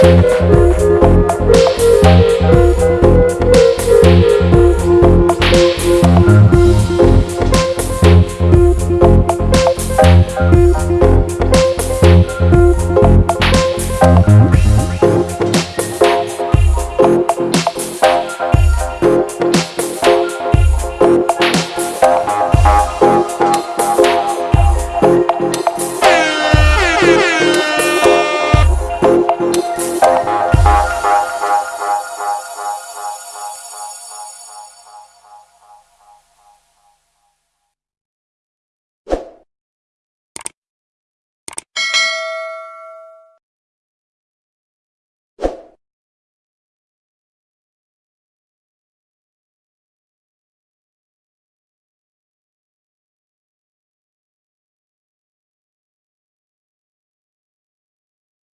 Thank